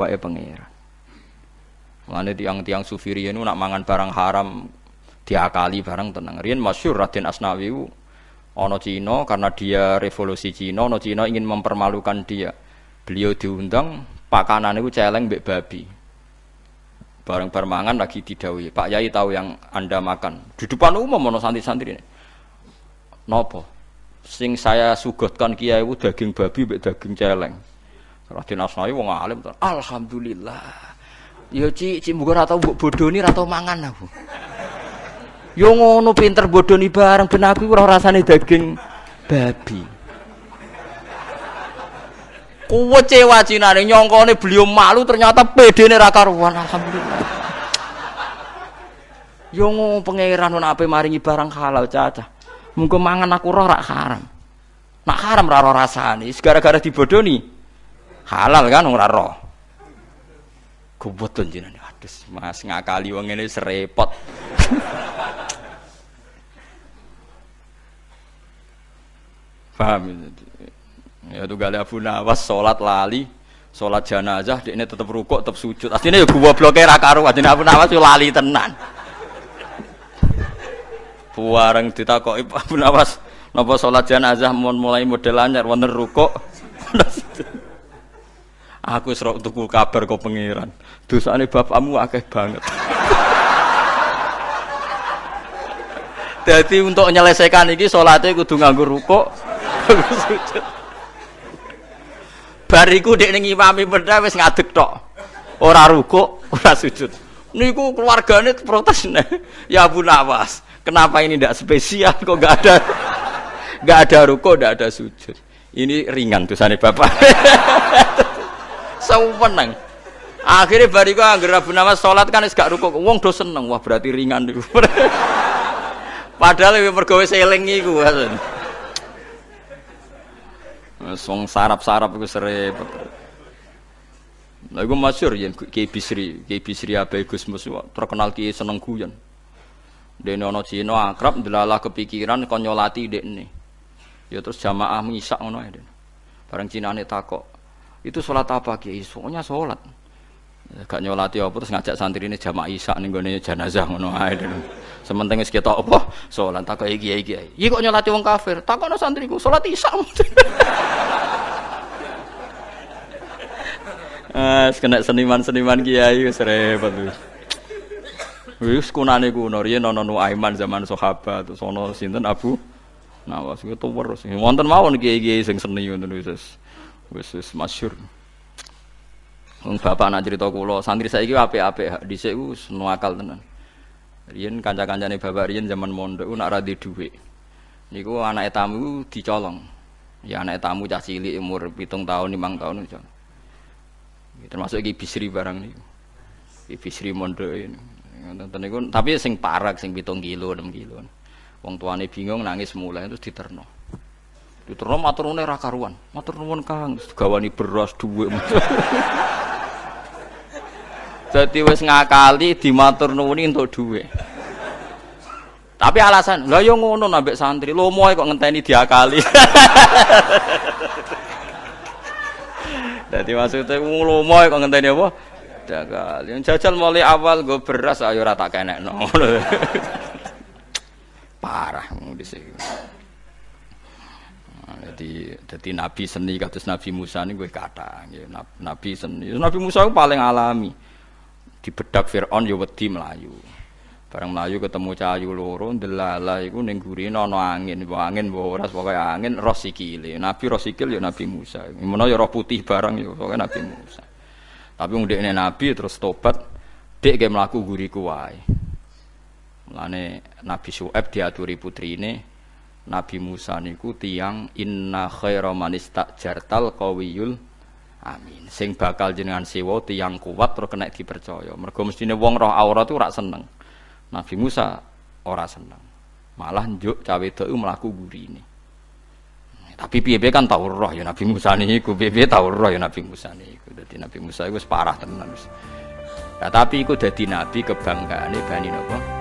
wae pangeran. Mulane tiang-tiang sufi riyen nak mangan barang haram diakali barang tenang. Riyen masyhur Raden Asnawi ana Cina karena dia revolusi Cina, ana Cina ingin mempermalukan dia. Beliau diundang pakanan itu celeng mbek babi. Bareng permangan lagi didhawuhi, Pak Yai tahu yang Anda makan. Di depan umum ana santri-santri ini. Napa? Sing saya sugotkan kiai itu daging babi mbek daging celeng. Raden Asnawi wong alim. Alhamdulillah. Ya Ci, Ci muga ora tau bodoni ora tau mangan aku. Yo ngono pinter bodoni bareng ben aku ora rasane daging babi. Kuwe cewa cinane nyongkone beliau malu ternyata pedene ra karuan alhamdulillah. Yo ngono pangeran ono ape maringi barang halal cacah. Muga mangan aku roh rak haram. Nak haram ra roh rasane, gara-gara dibodoni halal kan ora roh. Kuwet jenenge. Aduh, Mas ngakali wong ngene serepot. Paham itu? Ya tuh gali Abu Nawas sholat lali, sholat jenazah, ini tetap rukuk, tetap sujud. Aslinya ya gua blokir akaru, aslinya Abu Nawas itu lali tenan. Buareng ditakoki Abu Nawas, napa sholat jenazah mau mulai model anyar, wonten rukuk. Aku serok tuku kabar kau pangeran. Dosane bapakmu akeh banget. Jadi untuk menyelesaikan ini sholatnya kudu nganggur rukuk. Bariku dek ning imami beda wis ngadeg tok. Ora rukuk, ora sujud. Niku keluargane protes nih. Ya Abu Nawas, kenapa ini tidak spesial kok gak ada gak ada rukuk, gak ada sujud. Ini ringan dosane bapak. Sewenang. Akhirnya bariku angger Abu Nawas salat kan wis gak rukuk. Wong do seneng. Wah, berarti ringan niku. Padahal lebih mergawe seling iku. Wong sarap-sarap iku serepet. Lah iku masyhur yen Ki Bisri, Ki Bisri Abai Gusmus terkenal ki seneng guyon. Dene ana Cina akrab ndelalah kepikiran kon nyolati dekne. Ya terus jamaah misak ngono ae. Bareng Cinane takok, "Itu salat apa Ki?" Soalnya salat. Gak nyolati apa terus ngajak santri ini jamaah isak ning gone jenazah ngono ae. Sementing wis ketok apa salat takok iki iki. Iki kok nyolati wong kafir? Takokno santriku, salat isak. Ah, kena seniman-seniman kiai wis repot wis. Wis kunane kuno riyen ana Nuaiman zaman sahabat terus ana sinten Abu Nawas itu terus. Wonten mawon kiai-kiai sing seni ngoten wis wis wis masyhur. Bapak nak cerita kula, santri saiki apik-apik dhisik ku akal tenan. Riyen kanca-kancane bapak riyen zaman mondok nak ra dhuwit. Niku anake tamu dicolong. Ya anake tamu cah cilik umur 7 tahun, 5 tahun dicolong. termasuk iki bisri barang niku. Iki bisri mondok ini. Niku tapi sing parak sing 7 kilo, 6 kilo. Wong tuane bingung nangis mulai terus diterno. Diterno matur nuwun ra karuan. Matur nuwun Kang, gawani beras dhuwit. Dadi wis ngakali dimatur nuwuni entuk dhuwit. Tapi alasan, lah yo ngono nambek santri, lomo kok ngenteni diakali. Dadi maksudnya lomo kok ngenteni apa? Diakali. Yang jajal mulai awal gue beras ayo ora tak kenekno. Parah di sini. Jadi, jadi Nabi seni kados Nabi Musa ini gue kata, Nabi seni. Nabi Musa paling alami. Di bedak Fir'aun ya wedi melayu. Bareng melayu ketemu cahayu loro, delala iku ning gurine angin, mbok angin mbok ora pokoke angin roh sikile. Nabi roh sikil ya Nabi Musa. Menawa ya roh putih barang ya pokoke Nabi Musa. Tapi wong dekne Nabi terus tobat, dek ge mlaku guriku wae. Mulane Nabi Syuaib diaturi putrine Nabi Musa niku tiang inna khaira man istajartal qawiyul amin. Sing bakal jenengan sewa tiang kuat terus kena dipercaya. Mergo mestine wong roh aurat itu ora seneng. Nabi Musa ora seneng. Malah njuk cawe itu mlaku gurine. Tapi piye kan tau roh ya Nabi Musa niku, piye tau roh ya Nabi Musa niku. Dadi Nabi Musa iku parah tenan wis. Nah, tapi iku dadi nabi kebanggaane Bani napa?